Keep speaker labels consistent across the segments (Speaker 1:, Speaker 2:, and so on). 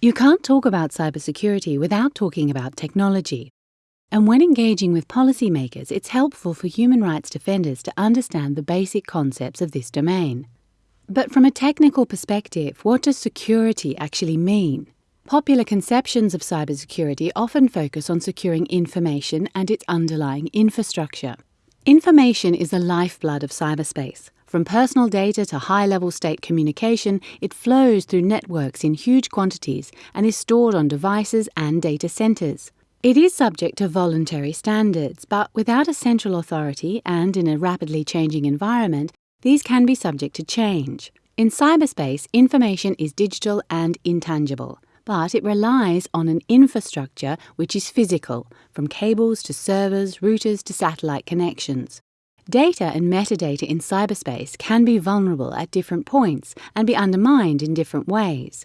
Speaker 1: You can't talk about cybersecurity without talking about technology. And when engaging with policymakers, it's helpful for human rights defenders to understand the basic concepts of this domain. But from a technical perspective, what does security actually mean? Popular conceptions of cybersecurity often focus on securing information and its underlying infrastructure. Information is the lifeblood of cyberspace. From personal data to high level state communication, it flows through networks in huge quantities and is stored on devices and data centers. It is subject to voluntary standards, but without a central authority and in a rapidly changing environment, these can be subject to change. In cyberspace, information is digital and intangible but it relies on an infrastructure which is physical, from cables to servers, routers to satellite connections. Data and metadata in cyberspace can be vulnerable at different points and be undermined in different ways.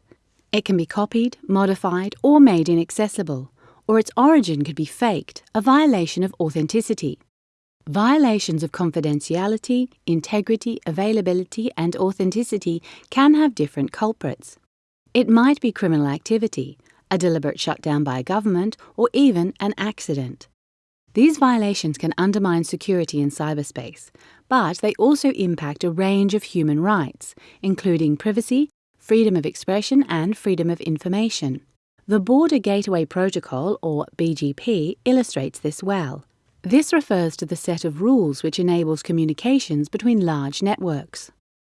Speaker 1: It can be copied, modified, or made inaccessible, or its origin could be faked, a violation of authenticity. Violations of confidentiality, integrity, availability, and authenticity can have different culprits. It might be criminal activity, a deliberate shutdown by a government, or even an accident. These violations can undermine security in cyberspace, but they also impact a range of human rights, including privacy, freedom of expression, and freedom of information. The Border Gateway Protocol, or BGP, illustrates this well. This refers to the set of rules which enables communications between large networks.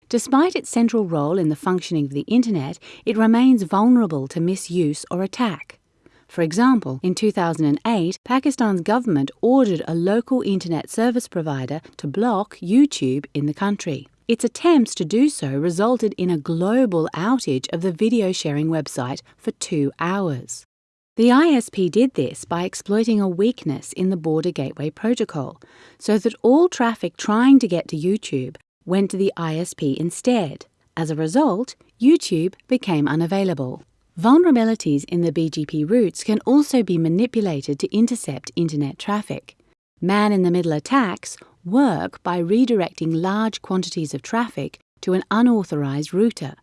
Speaker 1: Despite its central role in the functioning of the Internet, it remains vulnerable to misuse or attack. For example, in 2008, Pakistan's government ordered a local internet service provider to block YouTube in the country. Its attempts to do so resulted in a global outage of the video sharing website for two hours. The ISP did this by exploiting a weakness in the Border Gateway Protocol, so that all traffic trying to get to YouTube went to the ISP instead. As a result, YouTube became unavailable. Vulnerabilities in the BGP routes can also be manipulated to intercept internet traffic. Man in the middle attacks work by redirecting large quantities of traffic to an unauthorized router.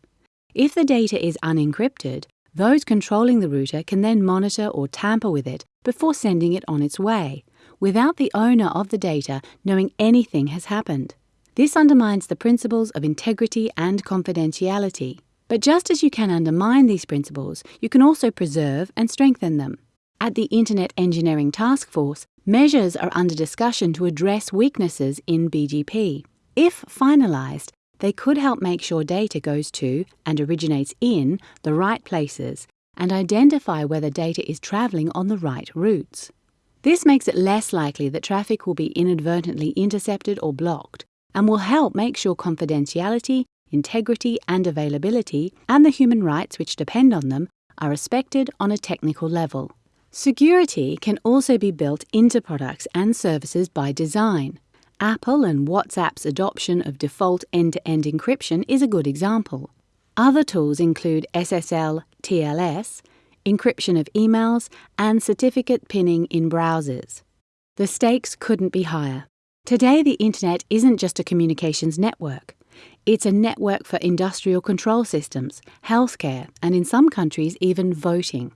Speaker 1: If the data is unencrypted, those controlling the router can then monitor or tamper with it before sending it on its way, without the owner of the data knowing anything has happened. This undermines the principles of integrity and confidentiality. But just as you can undermine these principles, you can also preserve and strengthen them. At the Internet Engineering Task Force, measures are under discussion to address weaknesses in BGP. If finalised, they could help make sure data goes to and originates in the right places and identify whether data is travelling on the right routes. This makes it less likely that traffic will be inadvertently intercepted or blocked, and will help make sure confidentiality, integrity, and availability, and the human rights which depend on them, are respected on a technical level. Security can also be built into products and services by design. Apple and WhatsApp's adoption of default end to end encryption is a good example. Other tools include SSL TLS, encryption of emails, and certificate pinning in browsers. The stakes couldn't be higher. Today, the internet isn't just a communications network. It's a network for industrial control systems, healthcare, and in some countries, even voting.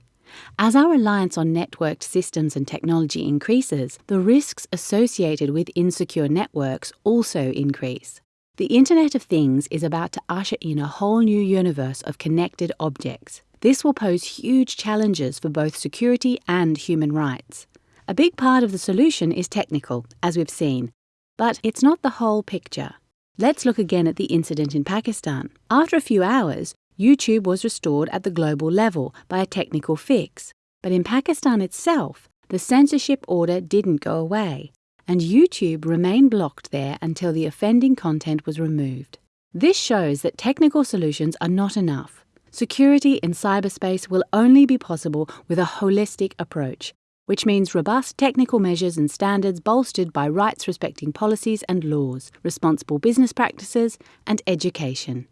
Speaker 1: As our reliance on networked systems and technology increases, the risks associated with insecure networks also increase. The Internet of Things is about to usher in a whole new universe of connected objects. This will pose huge challenges for both security and human rights. A big part of the solution is technical, as we've seen, but it's not the whole picture. Let's look again at the incident in Pakistan. After a few hours, YouTube was restored at the global level by a technical fix. But in Pakistan itself, the censorship order didn't go away, and YouTube remained blocked there until the offending content was removed. This shows that technical solutions are not enough. Security in cyberspace will only be possible with a holistic approach, which means robust technical measures and standards bolstered by rights respecting policies and laws, responsible business practices, and education.